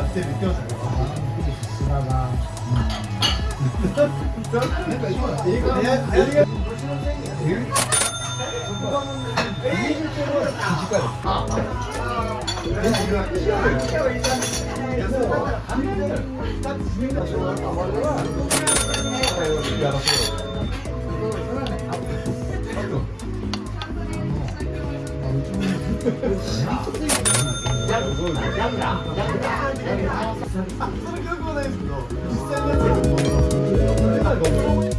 や来てるし、それ覚悟ないですけど実際のやつ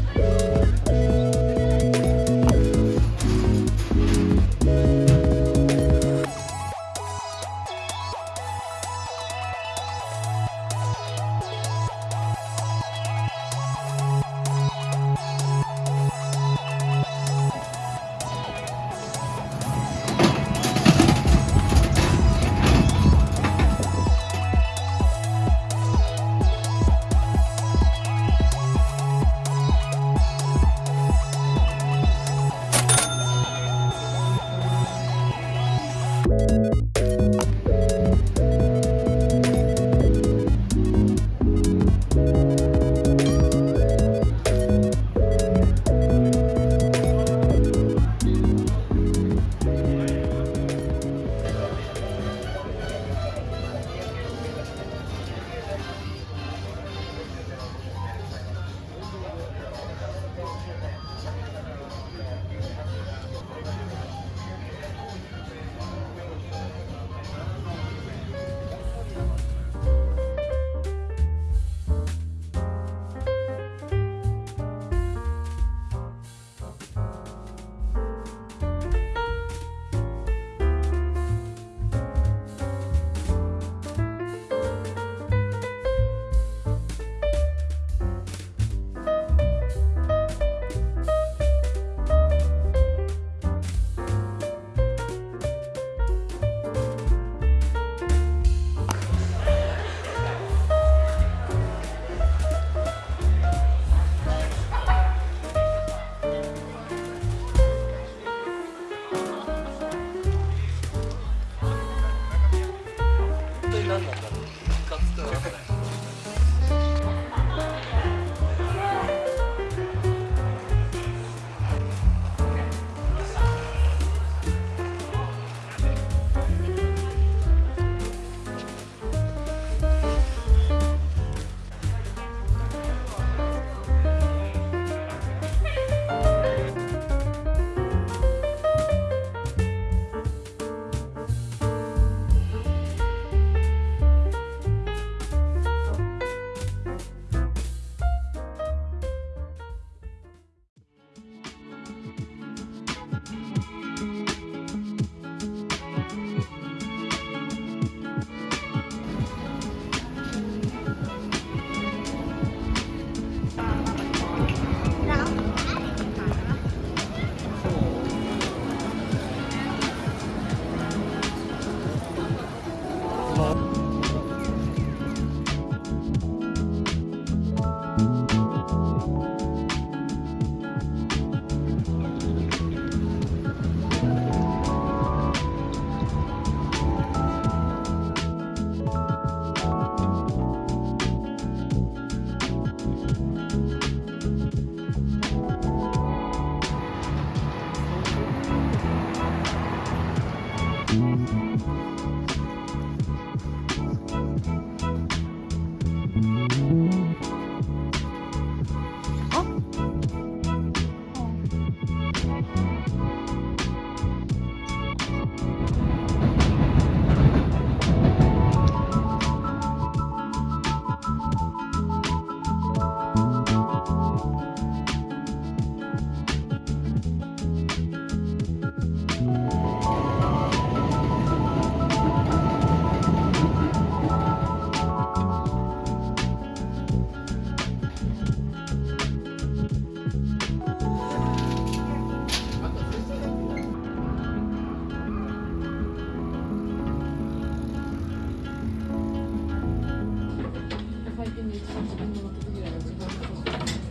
Paul.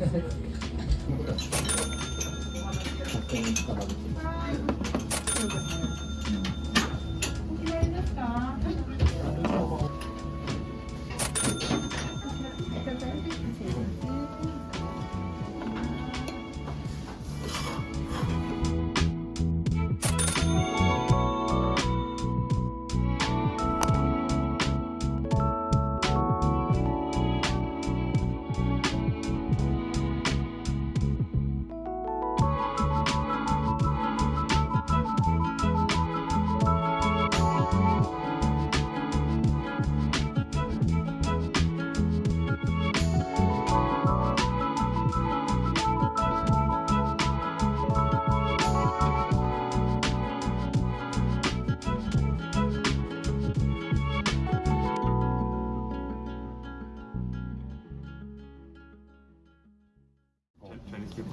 勝手に行ったら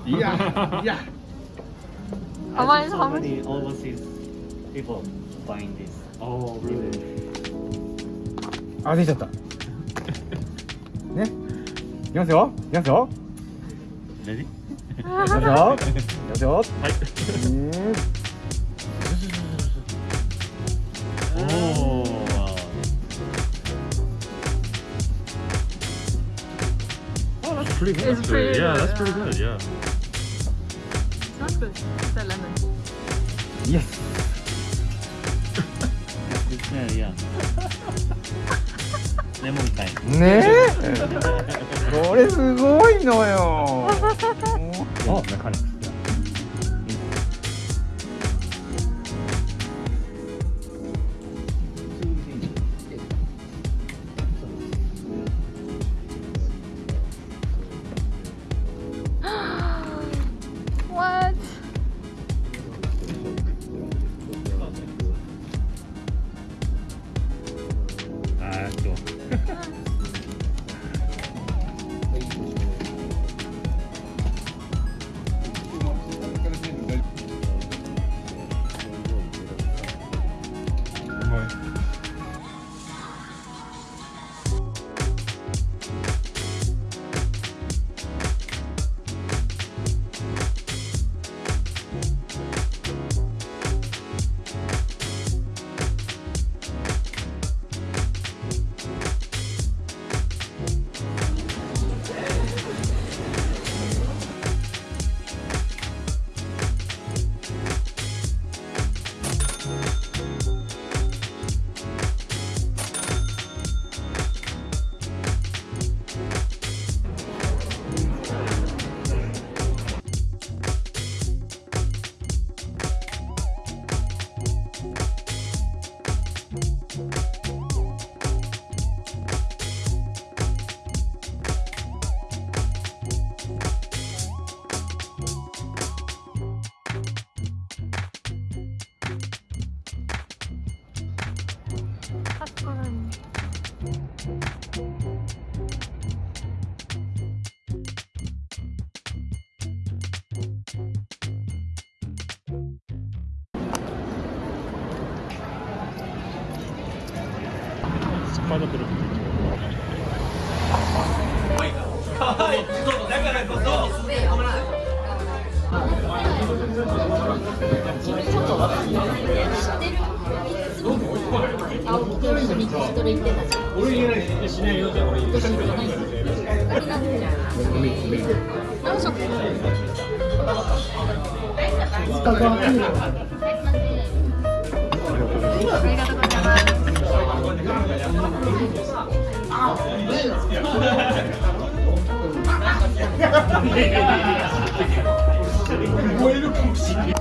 Yeah, yeah. How much? So How much? many overseas people buying this. Oh, really? あ、出ちゃった。ね。いきますよ。いきますよ。Ready? いきますよ。いきますよ。はい。うん。Oh, wow. Oh, that's pretty good. It's actually. pretty yeah, good, that's pretty yeah. good. Yeah. Yes. レねえこれすごいのよ。おスパイダーブルー。ありがとうございます。燃えるかもしれない。